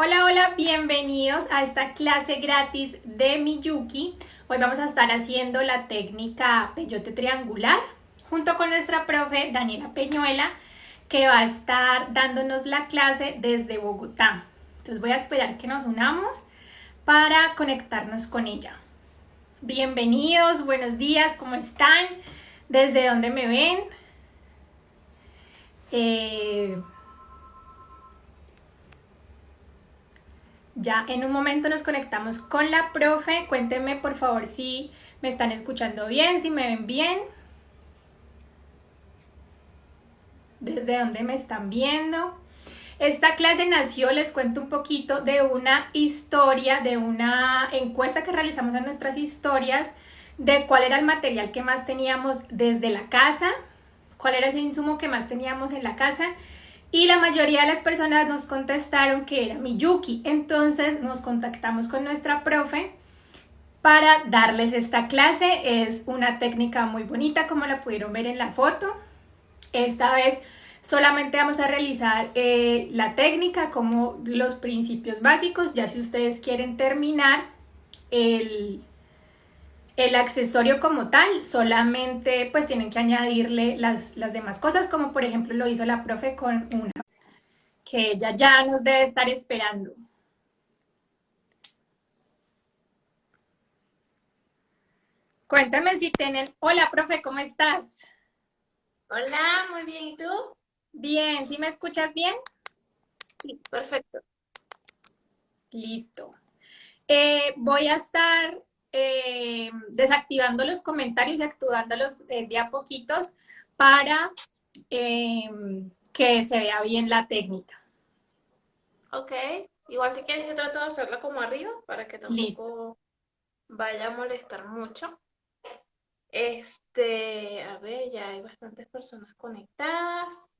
Hola, hola, bienvenidos a esta clase gratis de Miyuki. Hoy vamos a estar haciendo la técnica peyote triangular junto con nuestra profe Daniela Peñuela que va a estar dándonos la clase desde Bogotá. Entonces voy a esperar que nos unamos para conectarnos con ella. Bienvenidos, buenos días, ¿cómo están? ¿Desde dónde me ven? Eh, Ya en un momento nos conectamos con la profe. Cuéntenme por favor si me están escuchando bien, si me ven bien. Desde dónde me están viendo. Esta clase nació, les cuento un poquito, de una historia, de una encuesta que realizamos en nuestras historias, de cuál era el material que más teníamos desde la casa, cuál era ese insumo que más teníamos en la casa y la mayoría de las personas nos contestaron que era Miyuki. Entonces nos contactamos con nuestra profe para darles esta clase. Es una técnica muy bonita como la pudieron ver en la foto. Esta vez solamente vamos a realizar eh, la técnica como los principios básicos. Ya si ustedes quieren terminar el, el accesorio como tal, solamente pues tienen que añadirle las, las demás cosas, como por ejemplo lo hizo la profe con una, que ella ya nos debe estar esperando. Cuéntame si tienen... Hola, profe, ¿cómo estás? Hola, muy bien, ¿y tú? Bien, ¿sí me escuchas bien? Sí, perfecto. Listo. Eh, voy a estar eh, desactivando los comentarios y activándolos eh, de a poquitos para eh, que se vea bien la técnica. Ok, igual si quieres yo trato de hacerla como arriba para que tampoco vaya a molestar mucho. Este, a ver, ya hay bastantes personas conectadas.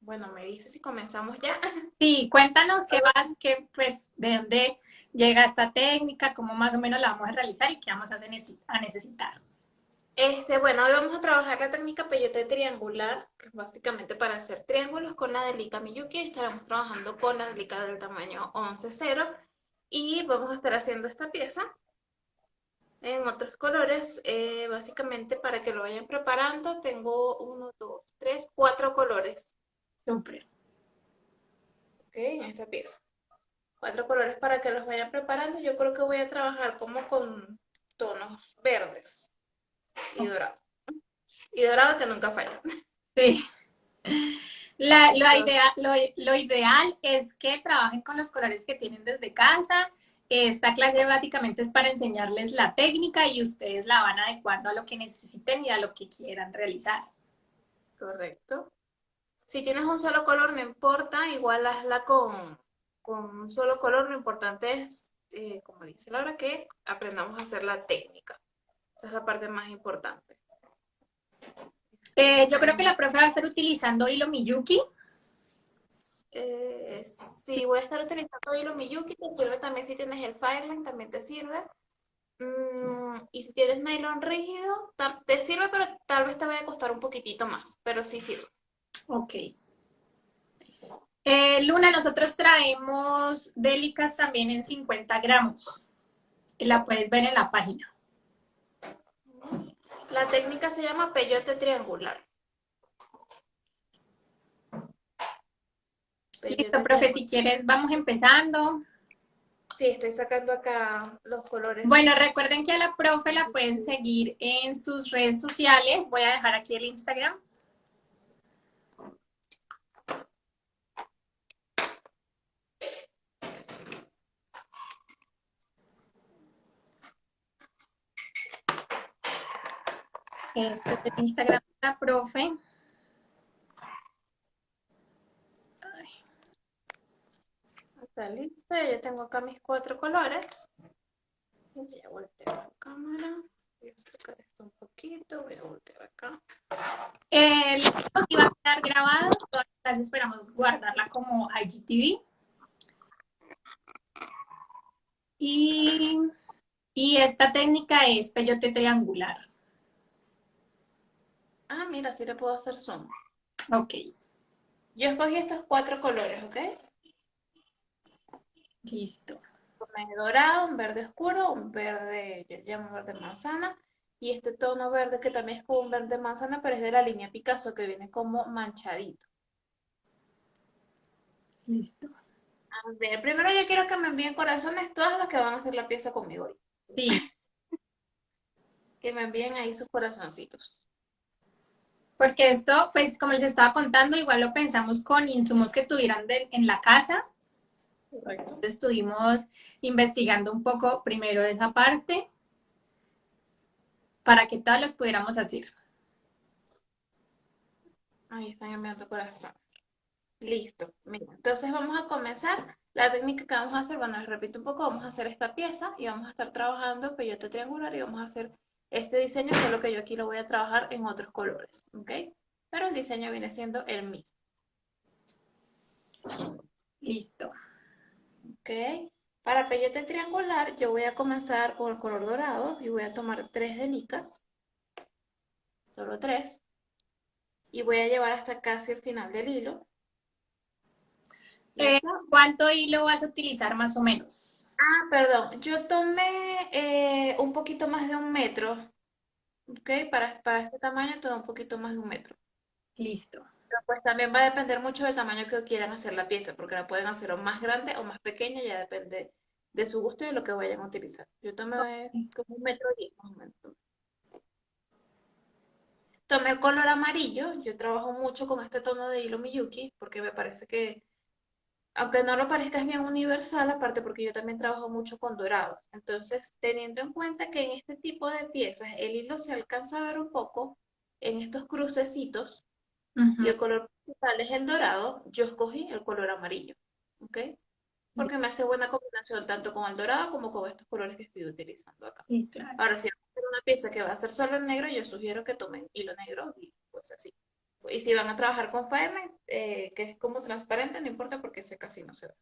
Bueno, me dice si comenzamos ya. Sí, cuéntanos qué vas, que pues, de dónde llega esta técnica, cómo más o menos la vamos a realizar y qué vamos a, necesitar. Este, bueno, hoy vamos a trabajar la técnica peyote triangular, que es básicamente para hacer triángulos con la delica Miyuki. Estaremos trabajando con la delica del tamaño 11-0 y vamos a estar haciendo esta pieza en otros colores, eh, básicamente para que lo vayan preparando. Tengo uno, dos, tres, cuatro colores. Siempre. Ok, en esta pieza cuatro colores para que los vayan preparando. Yo creo que voy a trabajar como con tonos verdes y dorado. Y dorado que nunca falla. Sí. La, lo, idea, lo, ideal es que trabajen con los colores que tienen desde casa. Esta clase básicamente es para enseñarles la técnica y ustedes la van adecuando a lo que necesiten y a lo que quieran realizar. Correcto. Si tienes un solo color, no importa, igual hazla con, con un solo color, lo importante es, eh, como dice Laura, que aprendamos a hacer la técnica. Esa es la parte más importante. Eh, yo creo que la profe va a estar utilizando hilo Miyuki. Eh, sí, voy a estar utilizando hilo Miyuki, te sirve también si tienes el Fireline, también te sirve. Mm, y si tienes nylon rígido, te sirve, pero tal vez te vaya a costar un poquitito más, pero sí sirve. Ok. Eh, Luna, nosotros traemos délicas también en 50 gramos. La puedes ver en la página. La técnica se llama peyote triangular. Listo, profe, si quieres vamos empezando. Sí, estoy sacando acá los colores. Bueno, recuerden que a la profe la pueden seguir en sus redes sociales. Voy a dejar aquí el Instagram. Este es el Instagram de la profe. Está listo, ya tengo acá mis cuatro colores. Voy a voltear la cámara. Voy a acercar esto un poquito, voy a voltear acá. El video va a quedar grabado, entonces esperamos guardarla como IGTV. Y, y esta técnica es peyote triangular. Ah, mira, sí le puedo hacer zoom. Ok. Yo escogí estos cuatro colores, ¿ok? Listo. Tomé dorado, un verde oscuro, un verde, yo llamo verde manzana, y este tono verde que también es como un verde manzana, pero es de la línea Picasso, que viene como manchadito. Listo. A ver, primero yo quiero que me envíen corazones todas las que van a hacer la pieza conmigo hoy. Sí. Que me envíen ahí sus corazoncitos. Porque esto, pues como les estaba contando, igual lo pensamos con insumos que tuvieran en la casa. Correcto. Estuvimos investigando un poco primero esa parte para que todas las pudiéramos hacer. Ahí están enviando corazones. Listo. Mira, entonces vamos a comenzar. La técnica que vamos a hacer, bueno, les repito un poco, vamos a hacer esta pieza y vamos a estar trabajando peyote triangular y vamos a hacer este diseño, solo que yo aquí lo voy a trabajar en otros colores, ¿ok? Pero el diseño viene siendo el mismo. Listo. ¿Ok? Para peyote triangular yo voy a comenzar con el color dorado y voy a tomar tres delicas, solo tres, y voy a llevar hasta casi el final del hilo. Eh, ¿Cuánto hilo vas a utilizar más o menos? Ah, perdón, yo tomé eh, un poquito más de un metro, ¿ok? Para, para este tamaño tomé un poquito más de un metro. Listo. Pero pues también va a depender mucho del tamaño que quieran hacer la pieza, porque la pueden hacer o más grande o más pequeña, ya depende de su gusto y de lo que vayan a utilizar. Yo tomé como un metro diez más o menos. Tomé el color amarillo, yo trabajo mucho con este tono de hilo Miyuki, porque me parece que aunque no lo parezca, es bien universal, aparte porque yo también trabajo mucho con dorados. Entonces, teniendo en cuenta que en este tipo de piezas el hilo se alcanza a ver un poco en estos crucecitos y el color principal es el dorado, yo escogí el color amarillo, ¿ok? Porque me hace buena combinación tanto con el dorado como con estos colores que estoy utilizando acá. Ahora, si van a hacer una pieza que va a ser solo en negro, yo sugiero que tomen hilo negro y pues así. Y si van a trabajar con Firemate, eh, que es como transparente, no importa porque ese casi no se ve.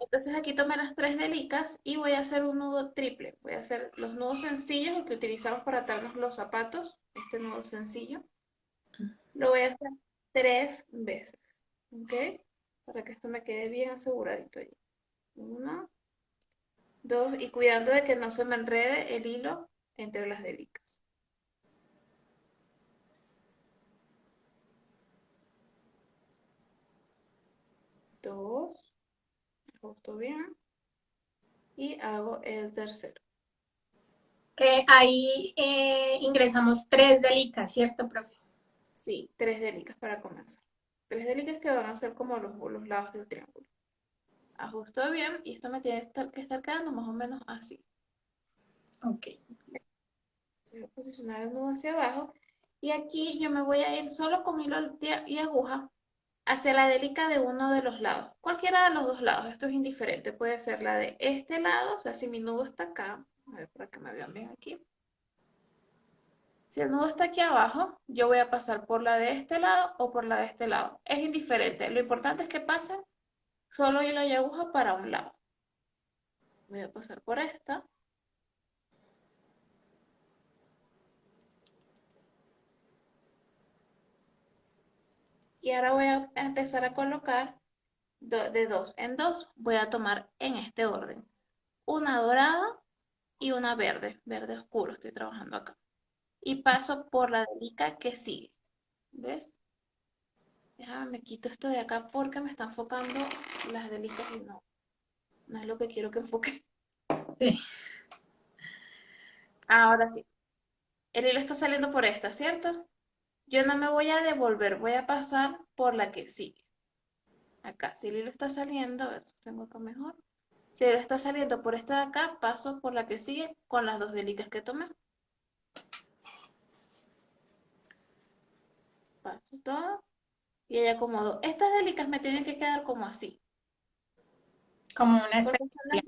Entonces aquí tomé las tres delicas y voy a hacer un nudo triple. Voy a hacer los nudos sencillos, el que utilizamos para atarnos los zapatos, este nudo sencillo. Lo voy a hacer tres veces, ¿ok? Para que esto me quede bien aseguradito allí. Una, dos, y cuidando de que no se me enrede el hilo entre las delicas. dos, ajusto bien y hago el tercero. Eh, ahí eh, ingresamos tres delicas, ¿cierto, profe? Sí, tres delicas para comenzar. Tres delicas que van a ser como los, los lados del triángulo. Ajusto bien y esto me tiene que estar quedando más o menos así. Ok. Voy a posicionar el nudo hacia abajo y aquí yo me voy a ir solo con hilo y aguja hacia la delica de uno de los lados. Cualquiera de los dos lados, esto es indiferente. Puede ser la de este lado, o sea, si mi nudo está acá, a ver para que me vean bien aquí. Si el nudo está aquí abajo, yo voy a pasar por la de este lado o por la de este lado. Es indiferente. Lo importante es que pasen solo hilo y aguja para un lado. Voy a pasar por esta. Y ahora voy a empezar a colocar de dos en dos. Voy a tomar en este orden. Una dorada y una verde, verde oscuro estoy trabajando acá. Y paso por la delica que sigue. ¿Ves? Déjame, me quito esto de acá porque me están enfocando las delicas y no. No es lo que quiero que enfoque. Sí. Ahora sí. El hilo está saliendo por esta, ¿cierto? Yo no me voy a devolver, voy a pasar por la que sigue. Acá, si el hilo está saliendo, tengo acá mejor. Si el hilo está saliendo por esta de acá, paso por la que sigue con las dos delicas que tomé. Paso todo y ahí acomodo. Estas delicas me tienen que quedar como así. Como una espiga.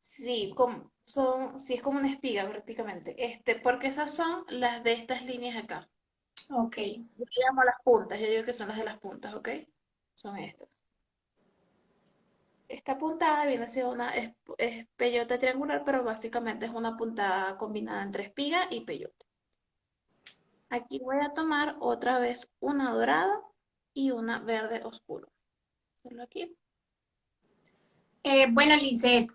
Sí, como, son, sí, es como una espiga prácticamente. Este, porque esas son las de estas líneas acá. Ok. Yo llamo las puntas, yo digo que son las de las puntas, ¿ok? Son estas. Esta puntada viene siendo una es, peyote triangular, pero básicamente es una puntada combinada entre espiga y peyote. Aquí voy a tomar otra vez una dorada y una verde oscuro. Solo aquí. Eh, bueno, Lizeth,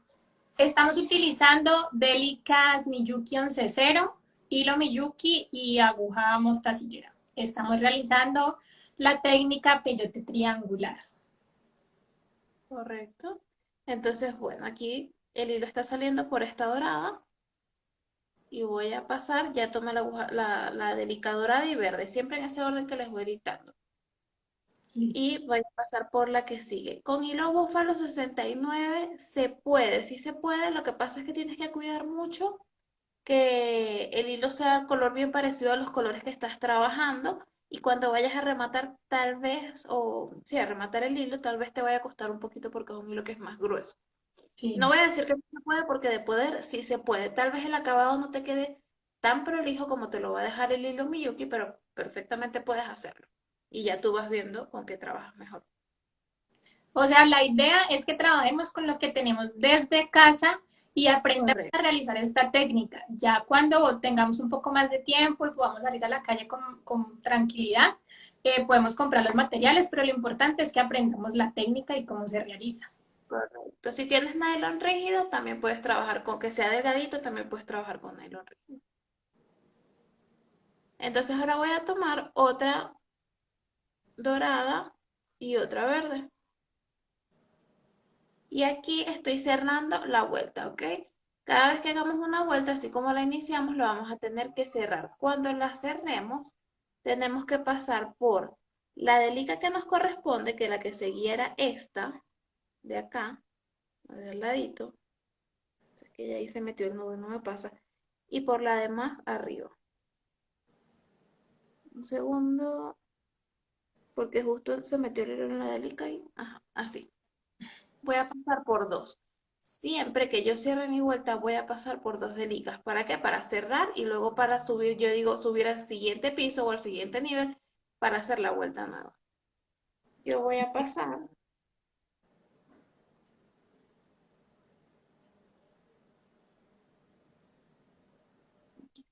estamos utilizando Delicas Miyuki 11.0, hilo Miyuki y aguja mostacillera. Estamos realizando la técnica peyote triangular. Correcto. Entonces, bueno, aquí el hilo está saliendo por esta dorada y voy a pasar, ya tomé la, la, la delicada y verde, siempre en ese orden que les voy dictando. Y voy a pasar por la que sigue. Con hilo búfalo 69 se puede, sí se puede, lo que pasa es que tienes que cuidar mucho que el hilo sea el color bien parecido a los colores que estás trabajando y cuando vayas a rematar tal vez, o sí, a rematar el hilo, tal vez te vaya a costar un poquito porque es un hilo que es más grueso. No voy a decir que no se puede porque de poder sí se puede. Tal vez el acabado no te quede tan prolijo como te lo va a dejar el hilo Miyuki, pero perfectamente puedes hacerlo. Y ya tú vas viendo con qué trabajas mejor. O sea, la idea es que trabajemos con lo que tenemos desde casa y aprender a realizar esta técnica. Ya cuando tengamos un poco más de tiempo y podamos salir a la calle con, tranquilidad, eh, podemos comprar los materiales, pero lo importante es que aprendamos la técnica y cómo se realiza. Correcto. Si tienes nylon rígido, también puedes trabajar con que sea delgadito, también puedes trabajar con nylon rígido. Entonces ahora voy a tomar otra dorada y otra verde. Y aquí estoy cerrando la vuelta, ¿ok? Cada vez que hagamos una vuelta, así como la iniciamos, lo vamos a tener que cerrar. Cuando la cerremos, tenemos que pasar por la delica que nos corresponde, que la que seguiera esta, de acá, al ladito. Es que ya ahí se metió el nudo, no me pasa. Y por la demás, arriba. Un segundo, porque justo se metió el hilo en la delica y, así voy a pasar por dos. Siempre que yo cierre mi vuelta voy a pasar por dos delicas. ¿Para qué? Para cerrar y luego para subir, yo digo subir al siguiente piso o al siguiente nivel para hacer la vuelta nueva. Yo voy a pasar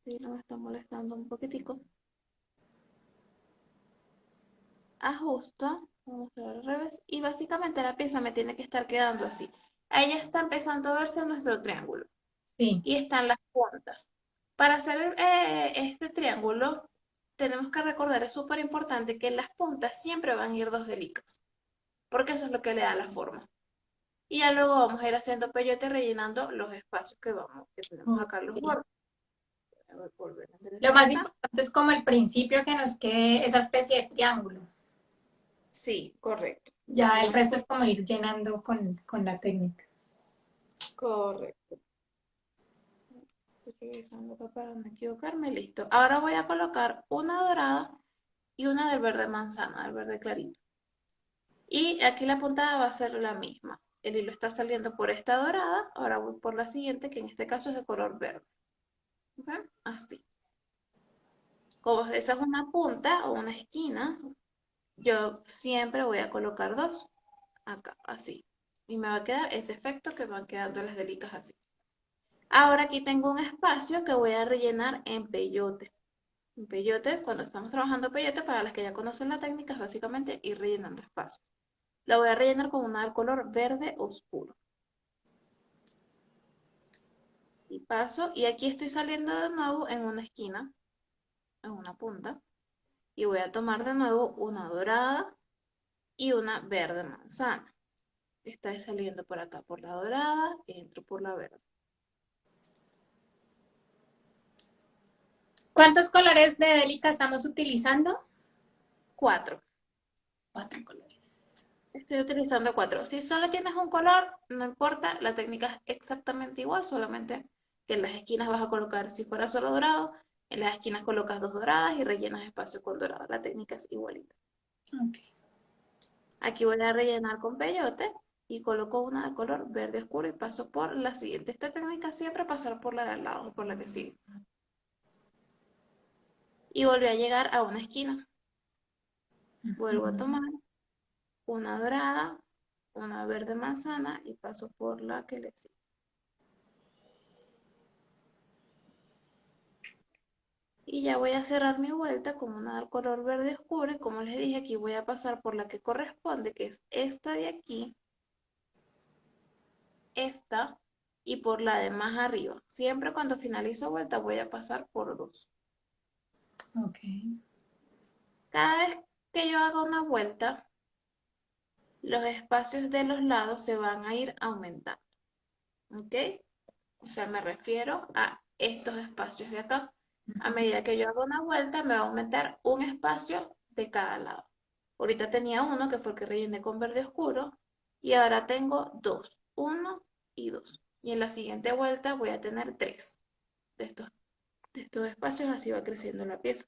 Sí, no me está molestando un poquitico. Ajusto. Vamos a ver al revés. Y básicamente la pieza me tiene que estar quedando así. Ahí ya está empezando a verse nuestro triángulo. Sí. Y están las puntas. Para hacer eh, este triángulo, tenemos que recordar, es súper importante, que las puntas siempre van a ir dos delicas. Porque eso es lo que le da la forma. Y ya luego vamos a ir haciendo peyote rellenando los espacios que vamos, que tenemos acá los bordes. Lo más importante es como el principio que nos quede esa especie de triángulo. Sí, correcto. Ya el resto es como ir llenando con, la técnica. Correcto. Estoy revisando acá para no equivocarme. Listo. Ahora voy a colocar una dorada y una del verde manzana, del verde clarito. Y aquí la puntada va a ser la misma. El hilo está saliendo por esta dorada, ahora voy por la siguiente, que en este caso es de color verde. Así. Como esa es una punta o una esquina, yo siempre voy a colocar dos acá, así. Y me va a quedar ese efecto que van quedando las delicas así. Ahora aquí tengo un espacio que voy a rellenar en peyote. En peyote, cuando estamos trabajando peyote, para las que ya conocen la técnica, es básicamente ir rellenando espacio. Lo voy a rellenar con una del color verde oscuro. Y paso, y aquí estoy saliendo de nuevo en una esquina, en una punta y voy a tomar de nuevo una dorada y una verde manzana. Está saliendo por acá por la dorada, entro por la verde. ¿Cuántos colores de Delica estamos utilizando? Cuatro. Cuatro colores. Estoy utilizando cuatro. Si solo tienes un color, no importa, la técnica es exactamente igual, solamente que en las esquinas vas a colocar, si fuera solo dorado, en las esquinas colocas dos doradas y rellenas espacio con dorado. La técnica es igualita. Aquí voy a rellenar con peyote y coloco una de color verde oscuro y paso por la siguiente. Esta técnica siempre pasar por la de al lado, por la que sigue. Y volví a llegar a una esquina. Vuelvo a tomar una dorada, una verde manzana y paso por la que le sigue. Y ya voy a cerrar mi vuelta con una del color verde oscuro y como les dije aquí voy a pasar por la que corresponde que es esta de aquí esta y por la de más arriba. Siempre cuando finalizo vuelta voy a pasar por dos. Ok. Cada vez que yo haga una vuelta, los espacios de los lados se van a ir aumentando. ¿Ok? O sea, me refiero a estos espacios de acá. A medida que yo hago una vuelta, me va a aumentar un espacio de cada lado. Ahorita tenía uno, que fue el que rellené con verde oscuro, y ahora tengo dos, uno y dos. Y en la siguiente vuelta voy a tener tres de estos, de estos espacios, así va creciendo la pieza.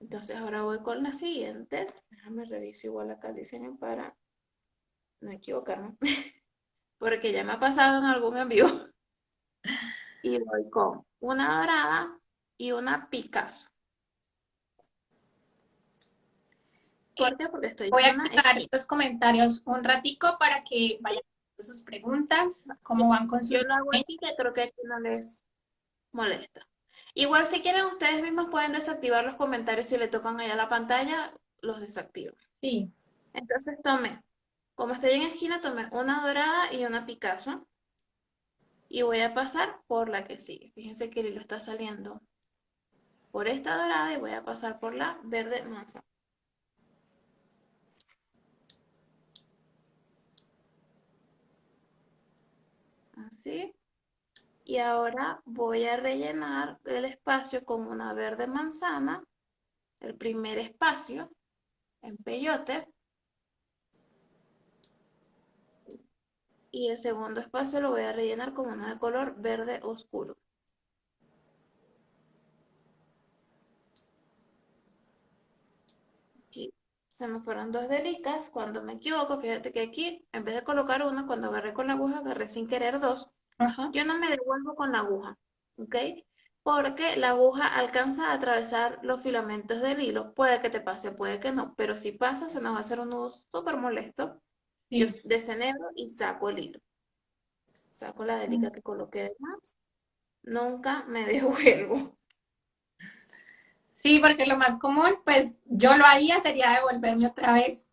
Entonces ahora voy con la siguiente. Déjame revisar igual acá el diseño para no equivocarme. Porque ya me ha pasado en algún envío. Y voy con una dorada y una Picasso. ¿Por qué? Porque estoy Voy a explicar los comentarios un ratico para que vayan sus preguntas, cómo van con su... Yo lo hago aquí que creo que aquí no les molesta. Igual si quieren ustedes mismos pueden desactivar los comentarios si le tocan allá la pantalla, los desactivo. Sí. Entonces tome, como estoy en esquina, tome una dorada y una Picasso. Y voy a pasar por la que sigue. Fíjense que el hilo está saliendo por esta dorada y voy a pasar por la verde manzana. Así. Y ahora voy a rellenar el espacio con una verde manzana, el primer espacio en peyote. Y el segundo espacio lo voy a rellenar con una de color verde oscuro. Aquí se me fueron dos delicas. Cuando me equivoco, fíjate que aquí, en vez de colocar una, cuando agarré con la aguja, agarré sin querer dos. Yo no me devuelvo con la aguja, ¿ok? Porque la aguja alcanza a atravesar los filamentos del hilo. Puede que te pase, puede que no, pero si pasa se nos va a hacer un nudo súper molesto. Desenhebro y saco el hilo. Saco la delica mm. que coloqué de más. Nunca me devuelvo. Sí, porque lo más común, pues yo lo haría sería devolverme otra vez.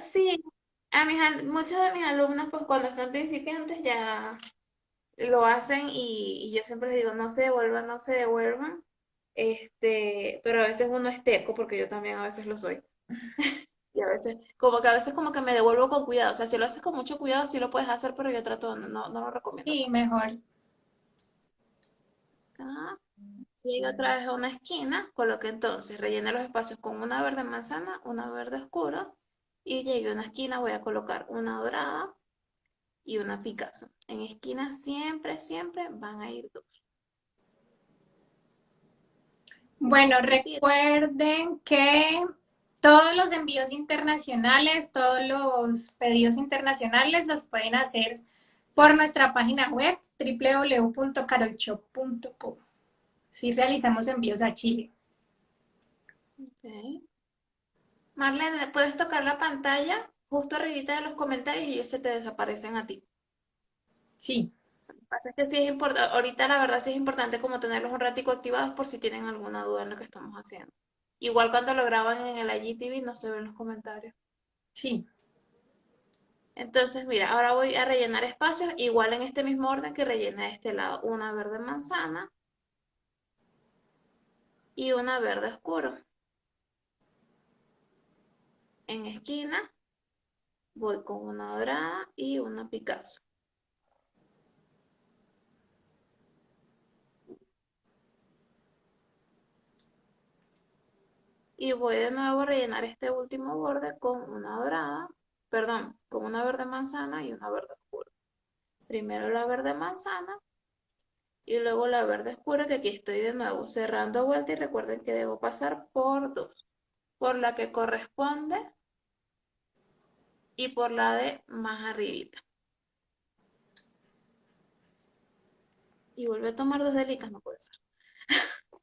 Sí, a mis, muchos de mis alumnos, pues cuando están principiantes ya lo hacen y, yo siempre les digo, no se devuelvan, no se devuelvan. Este, pero a veces uno es terco, porque yo también a veces lo soy. Y a veces, como que a veces como que me devuelvo con cuidado. O sea, si lo haces con mucho cuidado, sí lo puedes hacer, pero yo trato, no, no, lo recomiendo. Sí, mejor. Acá. Llego otra vez a una esquina, coloque entonces, rellene los espacios con una verde manzana, una verde oscura, y llegué a una esquina, voy a colocar una dorada y una Picasso. En esquina siempre, siempre van a ir dos. Bueno, recuerden que todos los envíos internacionales, todos los pedidos internacionales los pueden hacer por nuestra página web www.carolshop.com. Si realizamos envíos a Chile. Okay. Marlene, puedes tocar la pantalla justo arribita de los comentarios y ellos se te desaparecen a ti. Sí. Lo que pasa es que sí es importante, ahorita la verdad sí es importante como tenerlos un ratico activados por si tienen alguna duda en lo que estamos haciendo. Igual cuando lo graban en el IGTV no se ven los comentarios. Sí. Entonces, mira, ahora voy a rellenar espacios, igual en este mismo orden que rellené de este lado. Una verde manzana y una verde oscuro en esquina voy con una dorada y una Picasso. Y voy de nuevo a rellenar este último borde con una dorada, perdón, con una verde manzana y una verde oscura. Primero la verde manzana y luego la verde oscura que aquí estoy de nuevo cerrando vuelta y recuerden que debo pasar por dos. Por la que corresponde y por la de más arribita. Y vuelve a tomar dos delicas, no puede ser.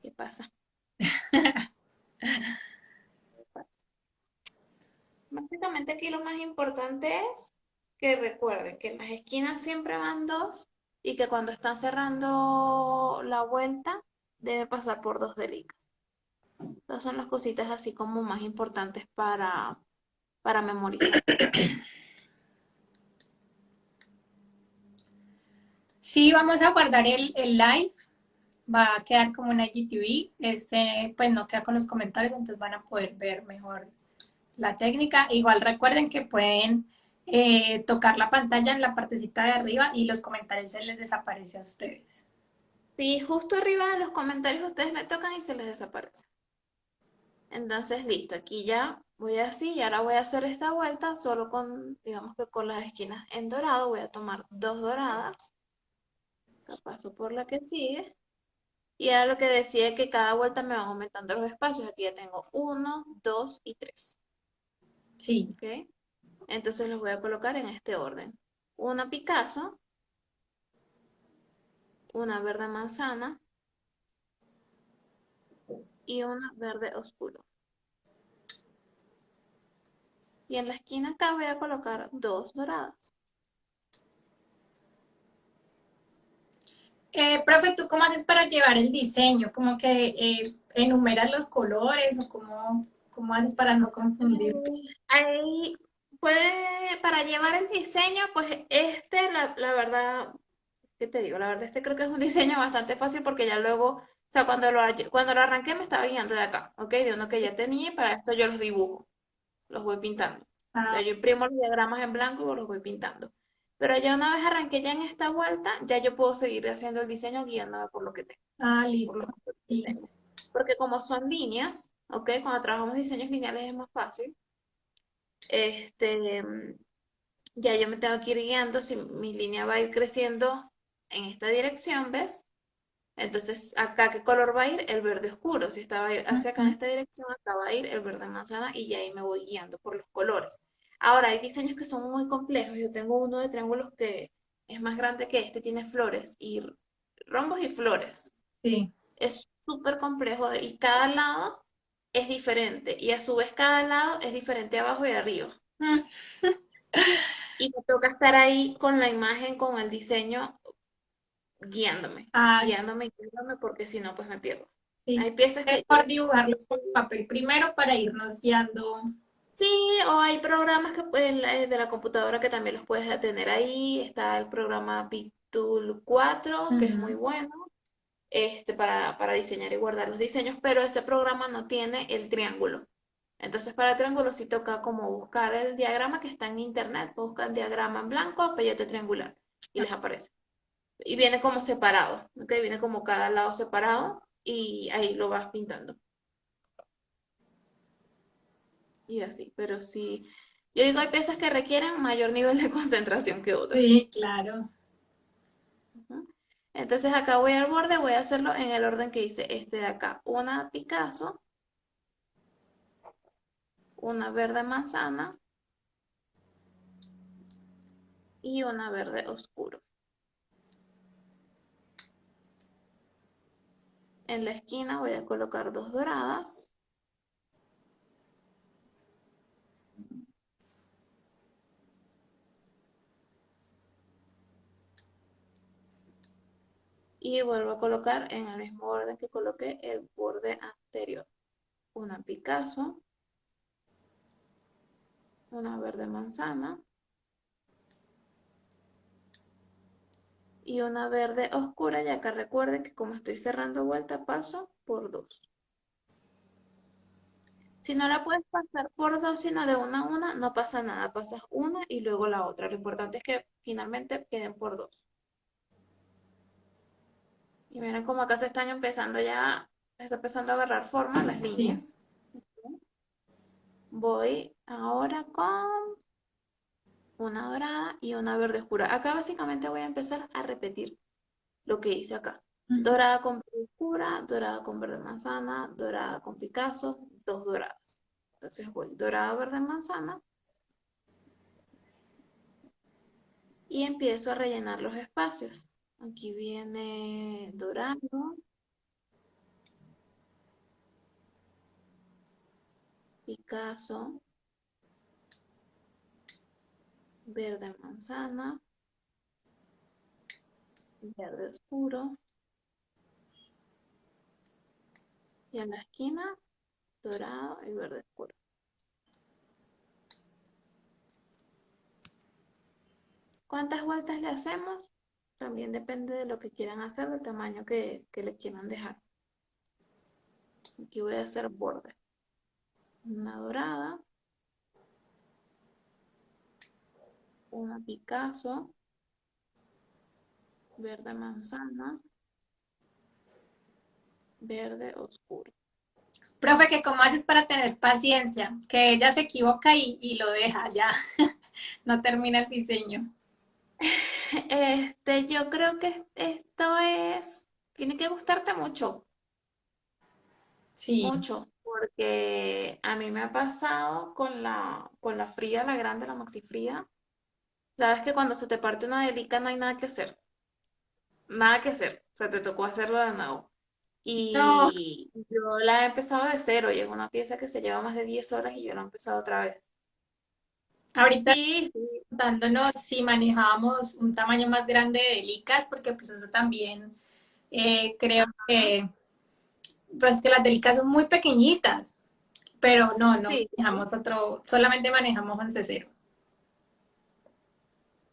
¿Qué pasa? Básicamente aquí lo más importante es que recuerden que en las esquinas siempre van dos y que cuando están cerrando la vuelta debe pasar por dos delicas. Estas son las cositas así como más importantes para, para memorizar. Sí, vamos a guardar el, el live va a quedar como una IGTV, este, pues no queda con los comentarios, entonces van a poder ver mejor la técnica. Igual recuerden que pueden eh, tocar la pantalla en la partecita de arriba y los comentarios se les desaparece a ustedes. Sí, justo arriba de los comentarios ustedes le tocan y se les desaparece. Entonces, listo, aquí ya voy así y ahora voy a hacer esta vuelta solo con, digamos que con las esquinas en dorado, voy a tomar dos doradas, paso por la que sigue, y ahora lo que decía que cada vuelta me van aumentando los espacios, aquí ya tengo uno, dos y tres. Sí. ¿Ok? Entonces los voy a colocar en este orden. Una Picasso, una verde manzana y una verde oscuro. Y en la esquina acá voy a colocar dos doradas. Eh, profe, ¿tú cómo haces para llevar el diseño? ¿Como que eh, enumeras los colores o cómo, cómo haces para no confundirte? Ahí puede, para llevar el diseño, pues este, la, la verdad, ¿qué te digo? La verdad, este creo que es un diseño bastante fácil porque ya luego, o sea, cuando lo, cuando lo arranqué me estaba guiando de acá, ¿ok? De uno que ya tenía y para esto yo los dibujo, los voy pintando. Ah, yo imprimo los diagramas en blanco y los voy pintando. Pero ya una vez arranqué ya en esta vuelta, ya yo puedo seguir haciendo el diseño guiándome por lo que tengo. ah, listo. Sí. tengo. Porque como son líneas, ¿ok? Cuando trabajamos diseños lineales es más fácil. Este, ya yo me tengo que ir guiando si mi línea va a ir creciendo en esta dirección, ¿ves? Entonces, acá, ¿qué color va a ir? El verde oscuro. Si estaba hacia acá en esta dirección, acá va a ir el verde manzana y ya ahí me voy guiando por los colores. Ahora, hay diseños que son muy complejos. Yo tengo uno de triángulos que es más grande que este, tiene flores y rombos y flores. Sí. Es súper complejo y cada lado es diferente y a su vez cada lado es diferente abajo y arriba. Y me toca estar ahí con la imagen, con el diseño, guiándome, Ah, guiándome guiándome porque si no, pues me pierdo. sí. Hay piezas Es que mejor dibujarlo con papel primero para irnos guiando. Sí, o hay programas que pueden, eh, de la computadora que también los puedes tener ahí. Está el programa Pictool 4, que es muy bueno, este, para, para diseñar y guardar los diseños, pero ese programa no tiene el triángulo. Entonces, para el triángulo sí toca como buscar el diagrama que está en internet, buscan diagrama en blanco, peyote triangular, y les aparece. Y viene como separado, ¿ok? Viene como cada lado separado y ahí lo vas pintando. Y así, pero sí, yo digo, hay piezas que requieren mayor nivel de concentración que otras. Sí, claro. Entonces acá voy al borde, voy a hacerlo en el orden que hice este de acá. Una Picasso, una verde manzana y una verde oscuro. En la esquina voy a colocar dos doradas. Y vuelvo a colocar en el mismo orden que coloqué el borde anterior. Una Picasso, una verde manzana y una verde oscura, ya que recuerden que como estoy cerrando vuelta, paso por dos. Si no la puedes pasar por dos, sino de una a una, no pasa nada. Pasas una y luego la otra. Lo importante es que finalmente queden por dos. Y miren cómo acá se están empezando ya, está empezando a agarrar forma las líneas. Voy ahora con una dorada y una verde oscura. Acá básicamente voy a empezar a repetir lo que hice acá. Ujú. Dorada con verde oscura, dorada con verde manzana, dorada con Picasso, dos doradas. Entonces voy dorada, verde manzana y empiezo a rellenar los espacios. Aquí viene dorado, Picasso, verde manzana, verde oscuro. Y en la esquina, dorado y verde oscuro. ¿Cuántas vueltas le hacemos? También depende de lo que quieran hacer, del tamaño que, que le quieran dejar. Aquí voy a hacer borde. Una dorada. Una Picasso. Verde manzana. Verde oscuro. Profe, ¿qué cómo haces para tener paciencia? Que ella se equivoca y, y lo deja, ya. no termina el diseño. Este, yo creo que esto es, tiene que gustarte mucho. Sí. Mucho, porque a mí me ha pasado con la, con la fría, la grande, la maxi fría. Sabes que cuando se te parte una delica no hay nada que hacer. Nada que hacer. O sea, te tocó hacerlo de nuevo. No, Y yo la he empezado de cero y es una pieza que se lleva más de 10 horas y yo la he empezado otra vez. Ahorita Sí, dándonos si manejábamos un tamaño más grande de delicas, porque pues eso también eh, creo que, pues que las delicas son muy pequeñitas, pero no, no sí, manejamos otro, solamente manejamos 11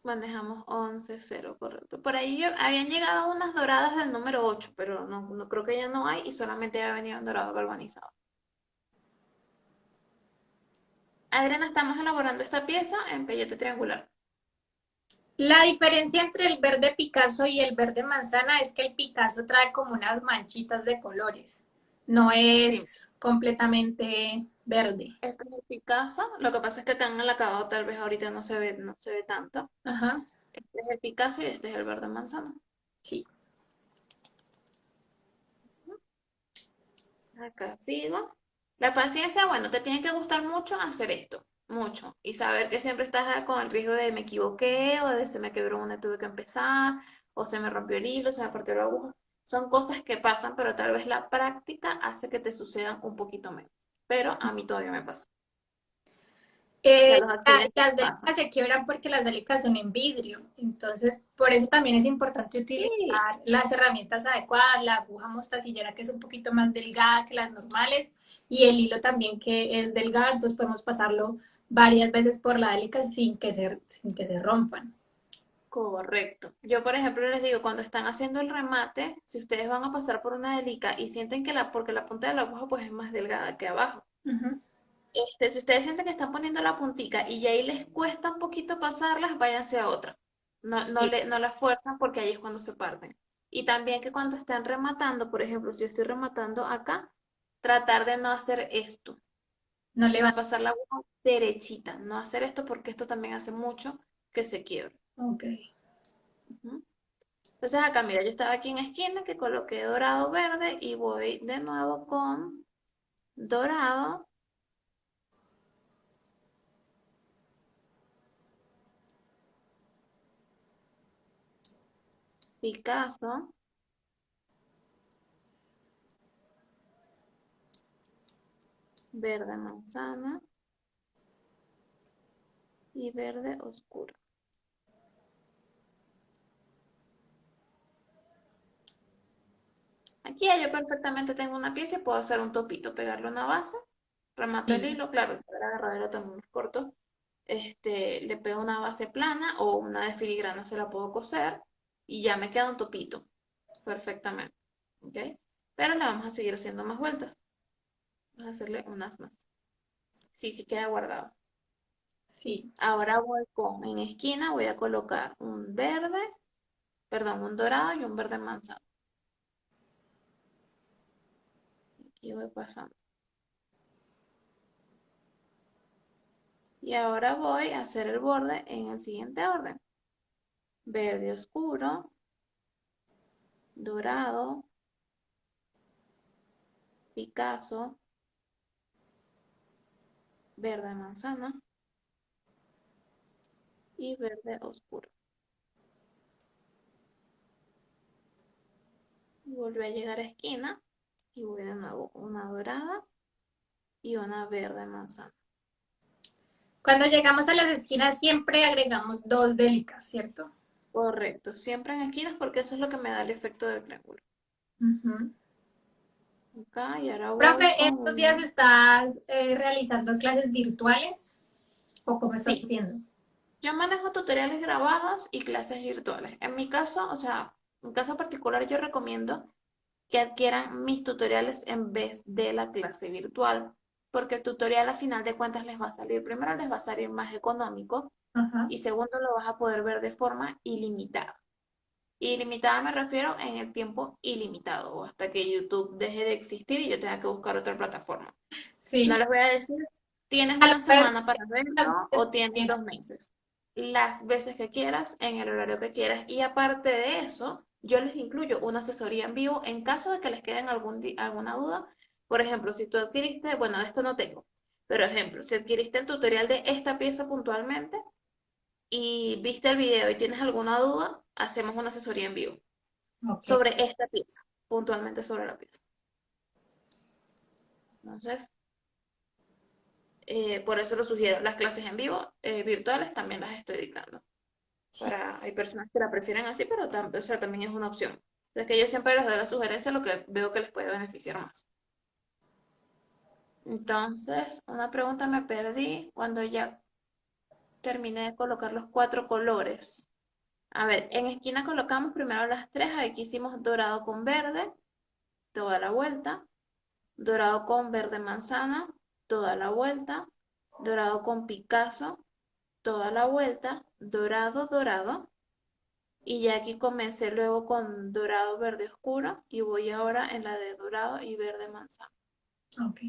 manejamos once cero correcto. Por ahí habían llegado unas doradas del número 8 pero no, no creo que ya no hay y solamente ha venido en dorado galvanizado. Adriana, estamos elaborando esta pieza en pellete triangular. La diferencia entre el verde Picasso y el verde manzana es que el Picasso trae como unas manchitas de colores, no Sí, es completamente verde. este es el Picasso. Lo que pasa es que tan el acabado tal vez ahorita no se ve, no se ve tanto. Ajá, Este es el Picasso y este es el verde manzana. sí. Acá sigo. La paciencia, bueno, te tiene que gustar mucho hacer esto, mucho. Y saber que siempre estás con el riesgo de me equivoqué o de se me quebró una, tuve que empezar, o se me rompió el hilo, se me partió la aguja. Son cosas que pasan, pero tal vez la práctica hace que te sucedan un poquito menos. Pero a mí todavía me pasa. O sea, Eh, las pasan. delicas se quiebran porque las delicas son en vidrio, entonces por eso también es importante Sí, utilizar las herramientas adecuadas, la aguja mostacillera que es un poquito más delgada que las normales y el hilo también que es delgado, entonces podemos pasarlo varias veces por la delica sin que se, sin que se rompan. correcto. Yo, por ejemplo, les digo, cuando están haciendo el remate, si ustedes van a pasar por una delica y sienten que la, porque la punta de la aguja pues es más delgada que abajo. Este, si ustedes sienten que están poniendo la puntica y ya ahí les cuesta un poquito pasarlas, váyanse a otra. No, no, Sí, le, no la fuerzan porque ahí es cuando se parten. Y también que cuando están rematando, por ejemplo, si yo estoy rematando acá, tratar de no hacer esto, no le va. pasar la aguja derechita. No hacer esto porque esto también hace mucho que se quiebre. Ok. Entonces acá, mira, yo estaba aquí en esquina que coloqué dorado verde y voy de nuevo con dorado, Picasso. Verde manzana y verde oscuro. Aquí ya yo perfectamente tengo una pieza y puedo hacer un topito, pegarle una base, remato el Sí. hilo, claro, el agarradero también es corto, este, le pego una base plana o una de filigrana se la puedo coser y ya me queda un topito perfectamente, ¿ok? Pero le vamos a seguir haciendo más vueltas, vamos a hacerle unas más. Sí, sí queda guardado. Sí. Ahora voy con, en esquina voy a colocar un verde, perdón, un dorado y un verde manzana. Aquí voy pasando. Y ahora voy a hacer el borde en el siguiente orden. Verde oscuro, dorado, Picasso, verde manzana y verde oscuro. Y vuelvo a llegar a esquina y voy de nuevo una dorada y una verde manzana. Cuando llegamos a las esquinas siempre agregamos dos delicas, ¿cierto? Correcto, siempre en esquinas porque eso es lo que me da el efecto del triángulo. Y ahora voy Profe, con ¿estos días estás eh, realizando clases virtuales o cómo estás Sí, haciendo? Yo manejo tutoriales grabados y clases virtuales. En mi caso, o sea, en caso particular, yo recomiendo que adquieran mis tutoriales en vez de la clase virtual, porque el tutorial a final de cuentas les va a salir, primero les va a salir más económico y segundo lo vas a poder ver de forma ilimitada. Ilimitada me refiero en el tiempo ilimitado o hasta que YouTube deje de existir y yo tenga que buscar otra plataforma. Sí. No les voy a decir, tienes una semana para verlo o tienes dos meses las veces que quieras, en el horario que quieras. Y aparte de eso, yo les incluyo una asesoría en vivo en caso de que les queden algún alguna duda. Por ejemplo, si tú adquiriste, bueno, de esto no tengo, pero ejemplo, si adquiriste el tutorial de esta pieza puntualmente y viste el video y tienes alguna duda, hacemos una asesoría en vivo sobre esta pieza, puntualmente sobre la pieza. Entonces, eh, por eso lo sugiero. Las clases en vivo, eh, virtuales, también las estoy dictando. Para, hay personas que la prefieren así, pero también es una opción. Es que yo siempre les doy la sugerencia lo que veo que les puede beneficiar más. Entonces, una pregunta me perdí cuando ya terminé de colocar los cuatro colores. A ver, en esquina colocamos primero las tres. Aquí hicimos dorado con verde, toda la vuelta. Dorado con verde manzana, toda la vuelta, dorado con Picasso, toda la vuelta, dorado, dorado, y ya aquí comencé luego con dorado verde oscuro y voy ahora en la de dorado y verde manzana. Ok.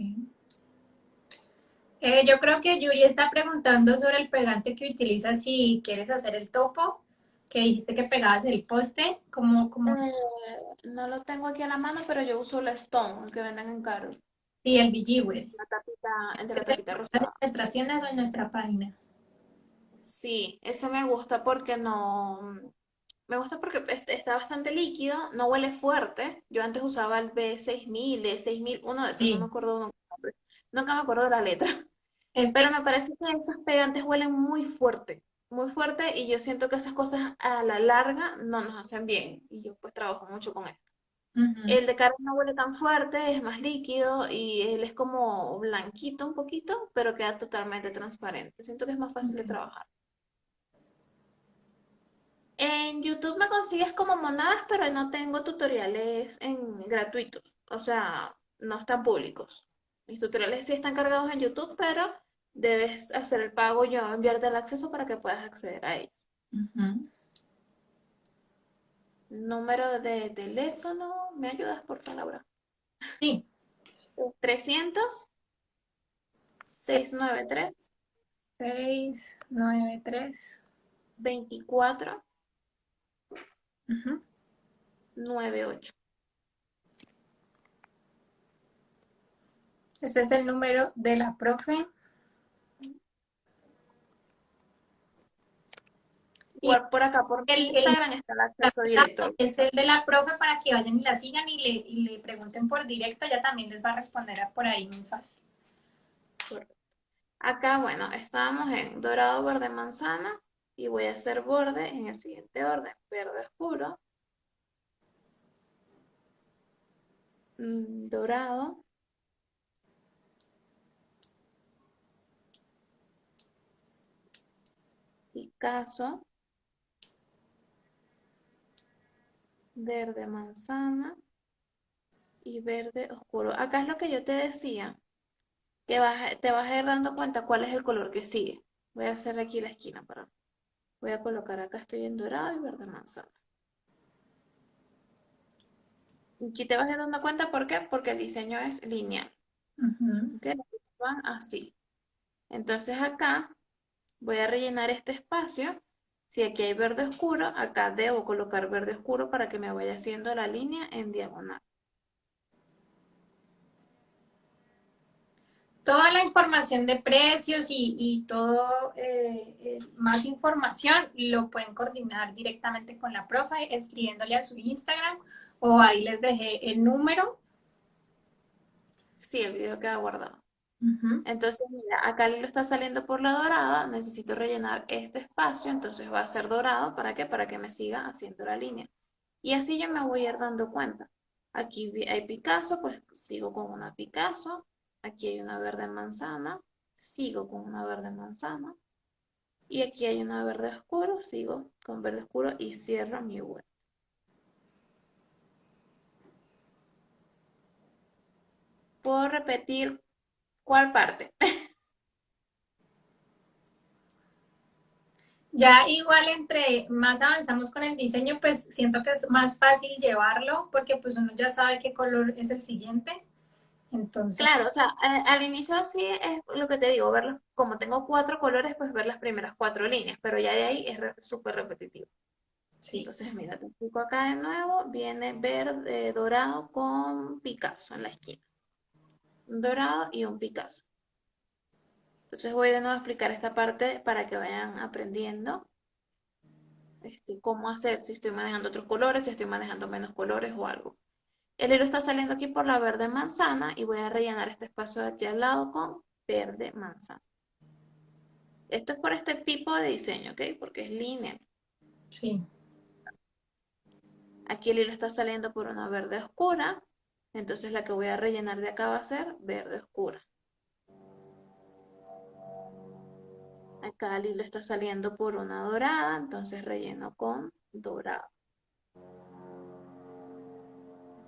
Eh, yo creo que Yuri está preguntando sobre el pegante que utilizas si quieres hacer el topo, que dijiste que pegabas el poste, como... como... Eh, no lo tengo aquí a la mano, pero yo uso la Stone, el que venden en Caro. Sí, el Bejeweled. La tapita, el de la tapita rosada. ¿En nuestras tiendas o en nuestra página? Sí, ese me gusta porque no... Me gusta porque está bastante líquido, no huele fuerte. Yo antes usaba el B6000, D6000, uno de esos, no me acuerdo nunca, nunca me acuerdo de la letra. Pero me parece que esos pegantes huelen muy fuerte, muy fuerte y yo siento que esas cosas a la larga no nos hacen bien. Y yo pues trabajo mucho con esto. El de carne no huele tan fuerte, es más líquido y él es como blanquito un poquito, pero queda totalmente transparente. Siento que es más fácil de trabajar. En YouTube me consigues como monadas, pero no tengo tutoriales en gratuitos. O sea, no están públicos. Mis tutoriales sí están cargados en YouTube, pero debes hacer el pago yo, enviarte el acceso para que puedas acceder a ellos. Número de teléfono, ¿me ayudas por favor, Laura? Sí. 300 693 693 24 98. Este es el número de la profe. Y por acá, por el, Instagram está el acceso directo. Es el de la profe para que vayan y la sigan y le, y le pregunten por directo. Ya también les va a responder por ahí muy fácil. Acá, bueno, estábamos en dorado, verde, manzana. Y voy a hacer borde en el siguiente orden. Verde oscuro. Mm, dorado. Picasso. Verde manzana y verde oscuro. Acá es lo que yo te decía, que te vas a ir dando cuenta cuál es el color que sigue. Voy a hacer aquí la esquina para... Voy a colocar acá, estoy en dorado y verde manzana. Y aquí te vas a ir dando cuenta, ¿por qué? Porque el diseño es lineal. Van así. Entonces acá voy a rellenar este espacio si aquí hay verde oscuro, acá debo colocar verde oscuro para que me vaya haciendo la línea en diagonal. Toda la información de precios y, todo, eh, eh, más información, lo pueden coordinar directamente con la profe, escribiéndole a su Instagram, o ahí les dejé el número. Sí, el video queda guardado. Entonces, mira, acá lo está saliendo por la dorada, necesito rellenar este espacio, entonces va a ser dorado, ¿para qué? Para que me siga haciendo la línea. Y así yo me voy a ir dando cuenta. Aquí hay Picasso, pues sigo con una Picasso. Aquí hay una verde manzana, sigo con una verde manzana. Y aquí hay una verde oscuro, sigo con verde oscuro y cierro mi web. ¿Puedo repetir cuál parte? Ya igual entre más avanzamos con el diseño, pues siento que es más fácil llevarlo porque pues uno ya sabe qué color es el siguiente. Entonces... Claro, o sea, al, inicio sí es lo que te digo, verlo, como tengo cuatro colores, pues ver las primeras cuatro líneas, pero ya de ahí es súper repetitivo. Sí. Entonces, mira, te explico acá de nuevo, viene verde, dorado con Picasso en la esquina. Un dorado y un Picasso. Entonces voy de nuevo a explicar esta parte para que vayan aprendiendo este, cómo hacer, si estoy manejando otros colores, si estoy manejando menos colores o algo. El hilo está saliendo aquí por la verde manzana y voy a rellenar este espacio de aquí al lado con verde manzana. Esto es por este tipo de diseño, ¿ok? Porque es línea. Sí. Aquí el hilo está saliendo por una verde oscura, entonces la que voy a rellenar de acá va a ser verde oscura. Acá el hilo está saliendo por una dorada, entonces relleno con dorado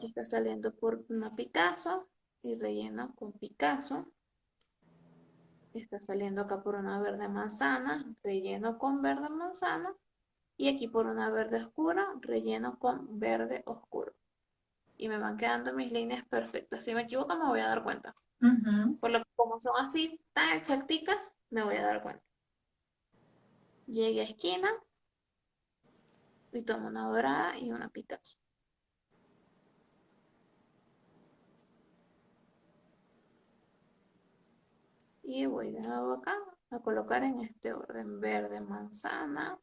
está saliendo por una Picasso y relleno con Picasso. Está saliendo acá por una verde manzana, relleno con verde manzana. Y aquí por una verde oscura, relleno con verde oscuro. Y me van quedando mis líneas perfectas. Si me equivoco me voy a dar cuenta. Por lo que como son así tan exacticas, me voy a dar cuenta. Llegué a esquina y tomo una dorada y una Picasso. y voy de nuevo acá a colocar en este orden verde manzana,